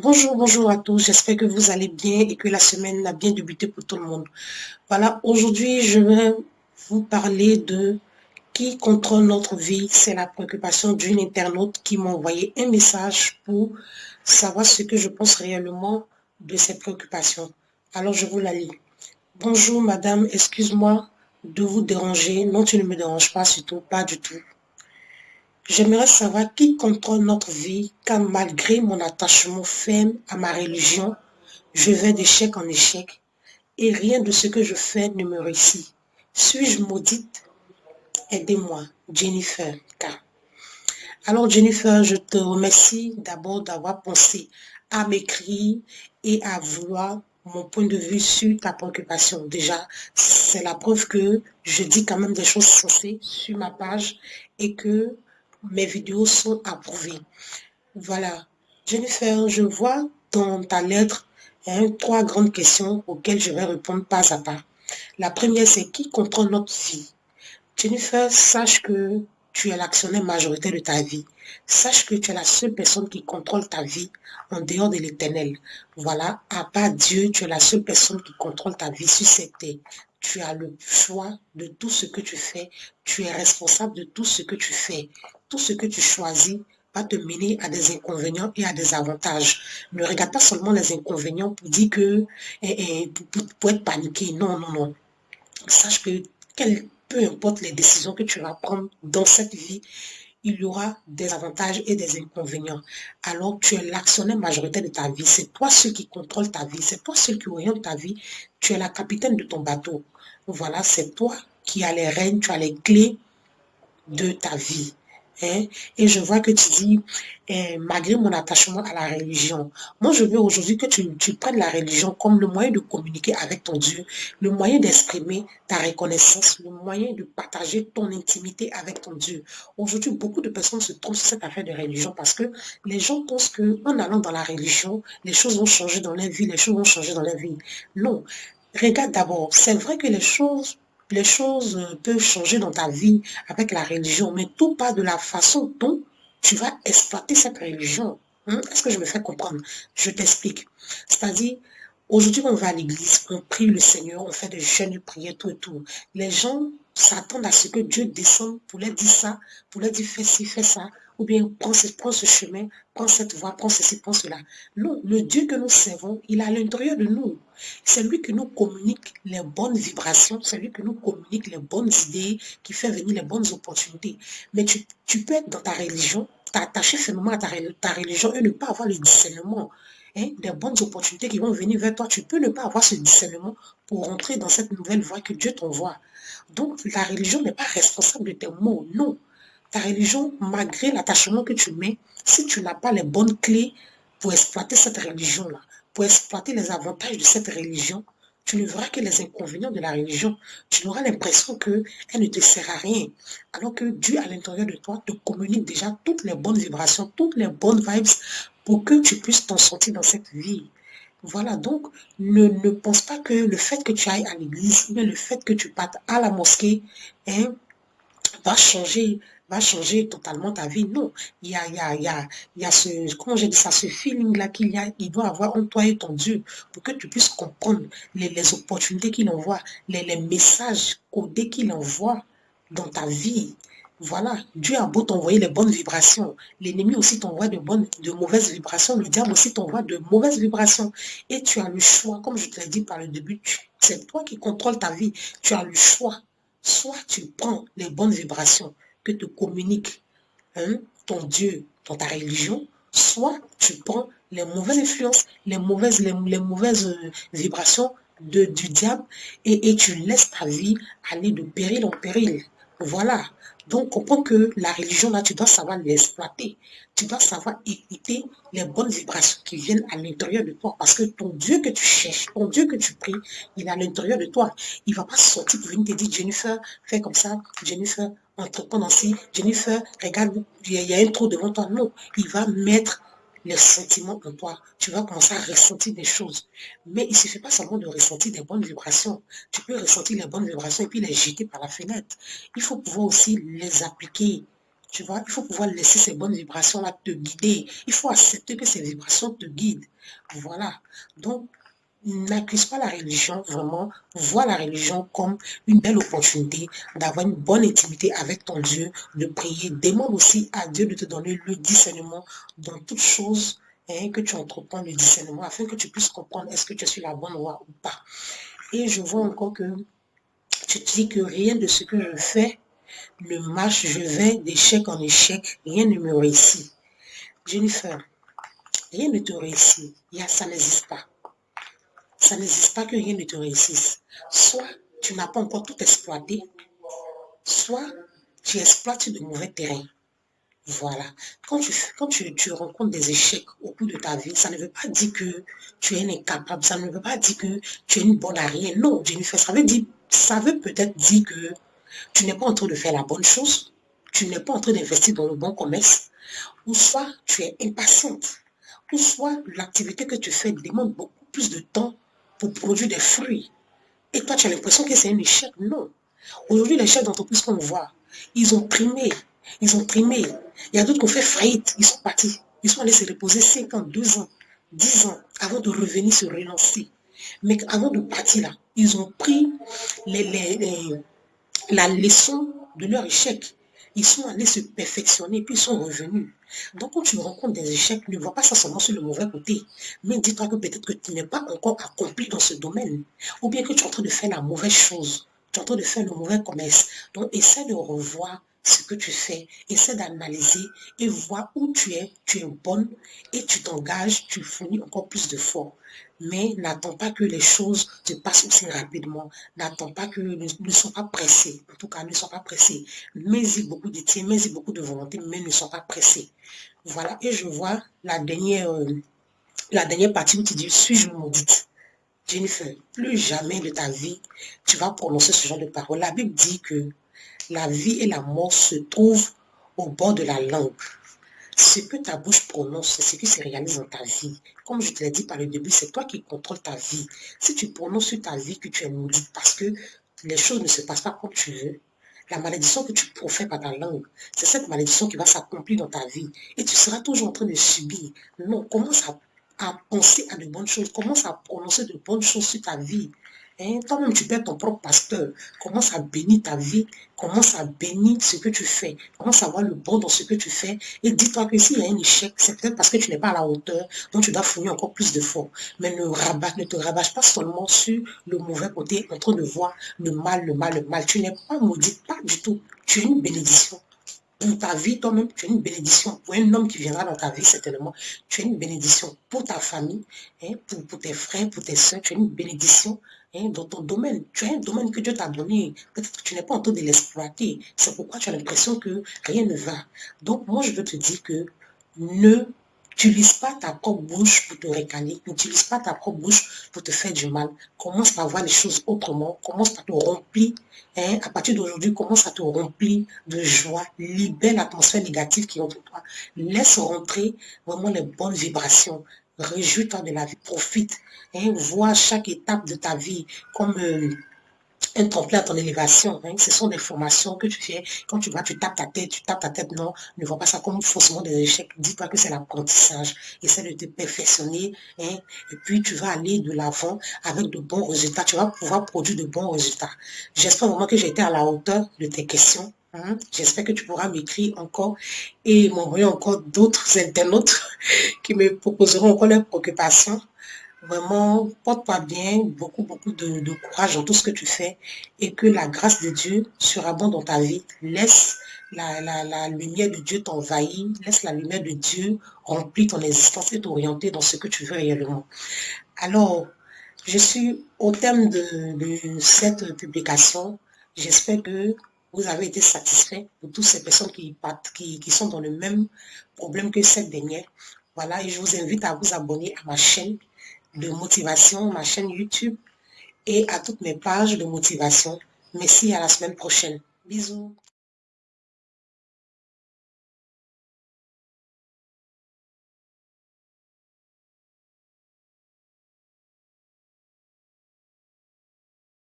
Bonjour, bonjour à tous. J'espère que vous allez bien et que la semaine a bien débuté pour tout le monde. Voilà, aujourd'hui, je vais vous parler de qui contrôle notre vie. C'est la préoccupation d'une internaute qui m'a envoyé un message pour savoir ce que je pense réellement de ces préoccupations. Alors, je vous la lis. Bonjour, madame. Excuse-moi de vous déranger. Non, tu ne me déranges pas, surtout pas du tout. J'aimerais savoir qui contrôle notre vie car malgré mon attachement ferme à ma religion, je vais d'échec en échec et rien de ce que je fais ne me réussit. Suis-je maudite? Aidez-moi, Jennifer K. Alors Jennifer, je te remercie d'abord d'avoir pensé à m'écrire et à vouloir mon point de vue sur ta préoccupation. Déjà, c'est la preuve que je dis quand même des choses sensées sur ma page et que mes vidéos sont approuvées. Voilà. Jennifer, je vois dans ta lettre hein, trois grandes questions auxquelles je vais répondre pas à pas. La première, c'est qui contrôle notre vie? Jennifer, sache que tu es l'actionnaire majoritaire de ta vie. Sache que tu es la seule personne qui contrôle ta vie en dehors de l'éternel. Voilà, à part Dieu, tu es la seule personne qui contrôle ta vie sur cette terre tu as le choix de tout ce que tu fais. Tu es responsable de tout ce que tu fais. Tout ce que tu choisis va te mener à des inconvénients et à des avantages. Ne regarde pas seulement les inconvénients pour dire que, eh, eh, pour, être paniqué. Non, non, non. Sache que peu importe les décisions que tu vas prendre dans cette vie, il y aura des avantages et des inconvénients. Alors, tu es l'actionnaire majoritaire de ta vie. C'est toi celui qui contrôle ta vie. C'est toi celui qui oriente ta vie. Tu es la capitaine de ton bateau. Voilà, c'est toi qui as les rênes, tu as les clés de ta vie. Hein? Et je vois que tu dis, eh, malgré mon attachement à la religion, moi je veux aujourd'hui que tu, tu prennes la religion comme le moyen de communiquer avec ton Dieu, le moyen d'exprimer ta reconnaissance, le moyen de partager ton intimité avec ton Dieu. Aujourd'hui, beaucoup de personnes se trompent sur cette affaire de religion parce que les gens pensent qu'en allant dans la religion, les choses vont changer dans leur vie, les choses vont changer dans leur vie. Non. Regarde d'abord, c'est vrai que les choses les choses peuvent changer dans ta vie avec la religion, mais tout part de la façon dont tu vas exploiter cette religion. Hein? Est-ce que je me fais comprendre? Je t'explique. C'est-à-dire, aujourd'hui, on va à l'église, on prie le Seigneur, on fait des jeûnes, des prières, tout et tout. Les gens s'attendent à ce que Dieu descende pour leur dire ça, pour leur dire fais ci, fais ça, ou bien prends ce, ce chemin, prends cette voie, prends ceci, prends cela. Non, le Dieu que nous servons, il est à l'intérieur de nous. C'est lui qui nous communique les bonnes vibrations, c'est lui qui nous communique les bonnes idées, qui fait venir les bonnes opportunités. Mais tu, peux être dans ta religion, t'attacher fermement à ta, ta religion et ne pas avoir le discernement hein, des bonnes opportunités qui vont venir vers toi. Tu peux ne pas avoir ce discernement pour rentrer dans cette nouvelle voie que Dieu t'envoie. Donc, la religion n'est pas responsable de tes mots, non ta religion, malgré l'attachement que tu mets, si tu n'as pas les bonnes clés pour exploiter cette religion-là, pour exploiter les avantages de cette religion, tu ne verras que les inconvénients de la religion. Tu auras l'impression qu'elle ne te sert à rien. Alors que Dieu, à l'intérieur de toi, te communique déjà toutes les bonnes vibrations, toutes les bonnes vibes pour que tu puisses t'en sortir dans cette vie. Voilà, donc ne, pense pas que le fait que tu ailles à l'église, mais le fait que tu partes à la mosquée, hein, va changer va changer totalement ta vie. Non, il y a, il y a, il ce, comment j'ai dit ça, ce feeling-là qu'il y a, il doit avoir en toi et ton Dieu pour que tu puisses comprendre les, les opportunités qu'il envoie, les, les messages codés qu'il envoie dans ta vie. Voilà, Dieu a beau t'envoyer les bonnes vibrations. L'ennemi aussi t'envoie de bonnes, de mauvaises vibrations. Le diable aussi t'envoie de mauvaises vibrations. Et tu as le choix, comme je te l'ai dit par le début, c'est toi qui contrôles ta vie. Tu as le choix. Soit tu prends les bonnes vibrations, que te communique hein, ton Dieu dans ta religion, soit tu prends les mauvaises influences, les mauvaises, euh, vibrations du diable et tu laisses ta vie aller de péril en péril. Voilà. Donc, comprends que la religion, là, tu dois savoir l'exploiter. Tu dois savoir écouter les bonnes vibrations qui viennent à l'intérieur de toi. Parce que ton Dieu que tu cherches, ton Dieu que tu pries, il est à l'intérieur de toi. Il ne va pas sortir pour venir te dire, Jennifer, fais comme ça. Jennifer, entreprendre ainsi. Jennifer, regarde, il y a un trou devant toi. Non, il va mettre les sentiments en toi. Tu vas commencer à ressentir des choses. Mais il ne suffit pas seulement de ressentir des bonnes vibrations. Tu peux ressentir les bonnes vibrations et puis les jeter par la fenêtre. Il faut pouvoir aussi les appliquer Tu vois, il faut pouvoir laisser ces bonnes vibrations-là te guider. Il faut accepter que ces vibrations te guident. Voilà. Donc, n'accuse pas la religion, vraiment, vois la religion comme une belle opportunité d'avoir une bonne intimité avec ton Dieu, de prier. Demande aussi à Dieu de te donner le discernement dans toutes choses hein, que tu entreprends, le discernement, afin que tu puisses comprendre est-ce que tu suis la bonne voie ou pas. Et je vois encore que tu te dis que rien de ce que je fais ne marche, je vais d'échec en échec, rien ne me réussit. Jennifer, rien ne te réussit, ça n'existe pas ça n'existe pas que rien ne te réussisse. Soit tu n'as pas encore tout exploité, soit tu exploites de mauvais terrains. Voilà. Quand, tu, quand tu, rencontres des échecs au cours de ta vie, ça ne veut pas dire que tu es incapable, ça ne veut pas dire que tu es une bonne à rien. Non, Jennifer, ça veut, ça veut peut-être dire que tu n'es pas en train de faire la bonne chose, tu n'es pas en train d'investir dans le bon commerce, ou soit tu es impatiente, ou soit l'activité que tu fais demande beaucoup plus de temps pour produire des fruits. Et toi, tu as l'impression que c'est un échec? Non. Aujourd'hui, les chefs d'entreprise qu'on voit, ils ont primé. Ils ont primé. Il y a d'autres qui ont fait faillite. Ils sont partis. Ils sont allés se reposer 5 ans, 2 ans, 10 ans avant de revenir se relancer. Mais avant de partir là, ils ont pris la leçon de leur échec. Ils sont allés se perfectionner, puis ils sont revenus. Donc, quand tu rencontres des échecs, ne vois pas ça seulement sur le mauvais côté. Mais dis-toi que peut-être que tu n'es pas encore accompli dans ce domaine. Ou bien que tu es en train de faire la mauvaise chose. Tu es en train de faire le mauvais commerce. Donc, essaie de revoir ce que tu fais, essaie d'analyser et vois où tu es, tu es bonne et tu t'engages, tu fournis encore plus de fois. Mais n'attends pas que les choses se passent aussi rapidement. N'attends pas que ne, sois pas pressé. En tout cas, ne sois pas pressé. Mets-y beaucoup de tiens, mets-y beaucoup de volonté, mais ne sois pas pressé. Voilà, et je vois la dernière, euh, la dernière partie où tu dis, suis-je maudite? Jennifer, plus jamais de ta vie, tu vas prononcer ce genre de paroles. La Bible dit que la vie et la mort se trouvent au bord de la langue. Ce que ta bouche prononce, c'est ce qui se réalise dans ta vie. Comme je te l'ai dit par le début, c'est toi qui contrôles ta vie. Si tu prononces sur ta vie que tu es maudite parce que les choses ne se passent pas comme tu veux, la malédiction que tu profères par ta langue, c'est cette malédiction qui va s'accomplir dans ta vie. Et tu seras toujours en train de subir. Non, commence à, à penser à de bonnes choses. Commence à prononcer de bonnes choses sur ta vie. Hein, toi-même, tu peux ton propre pasteur. Commence à bénir ta vie? Commence à bénir ce que tu fais? Commence à voir le bon dans ce que tu fais? Et dis-toi que s'il y a un échec, c'est peut-être parce que tu n'es pas à la hauteur. Donc, tu dois fournir encore plus de d'efforts. Mais ne, rabat, ne te rabâche pas seulement sur le mauvais côté, en train de voir le mal, le mal, le mal. Tu n'es pas maudit, pas du tout. Tu es une bénédiction pour ta vie, toi-même, tu es une bénédiction. Pour un homme qui viendra dans ta vie, certainement, tu es une bénédiction. Pour ta famille, hein, pour, tes frères, pour tes soeurs, tu es une bénédiction Hein, dans ton domaine. Tu as un domaine que Dieu t'a donné. Peut-être que tu n'es pas en train de l'exploiter. C'est pourquoi tu as l'impression que rien ne va. Donc, moi, je veux te dire que ne N'utilise pas ta propre bouche pour te récaler. N'utilise pas ta propre bouche pour te faire du mal. Commence par voir les choses autrement. Commence par te remplir. Hein, à partir d'aujourd'hui, commence à te remplir de joie. Libère l'atmosphère négative qui est entre toi. Laisse rentrer vraiment les bonnes vibrations. Réjouis-toi de la vie, profite. Hein, vois chaque étape de ta vie comme euh, un tremplin à ton élévation. Hein. Ce sont des formations que tu fais. Quand tu vas, tu tapes ta tête, tu tapes ta tête. Non, ne vois pas ça comme forcément des échecs. Dis-toi que c'est l'apprentissage. Essaie de te perfectionner. Hein. Et puis, tu vas aller de l'avant avec de bons résultats. Tu vas pouvoir produire de bons résultats. J'espère vraiment que j'ai été à la hauteur de tes questions. Hein. J'espère que tu pourras m'écrire encore et m'envoyer encore d'autres internautes qui me proposeront encore leurs préoccupations. Vraiment, porte-toi bien, beaucoup, beaucoup de, courage dans tout ce que tu fais et que la grâce de Dieu sera bonne dans ta vie. Laisse la, la lumière de Dieu t'envahir, laisse la lumière de Dieu remplir ton existence et t'orienter dans ce que tu veux réellement. Alors, je suis au thème de, cette publication. J'espère que vous avez été satisfait pour toutes ces personnes qui, qui, qui sont dans le même problème que cette dernière. Voilà, et je vous invite à vous abonner à ma chaîne de motivation, ma chaîne YouTube et à toutes mes pages de motivation. Merci à la semaine prochaine. Bisous.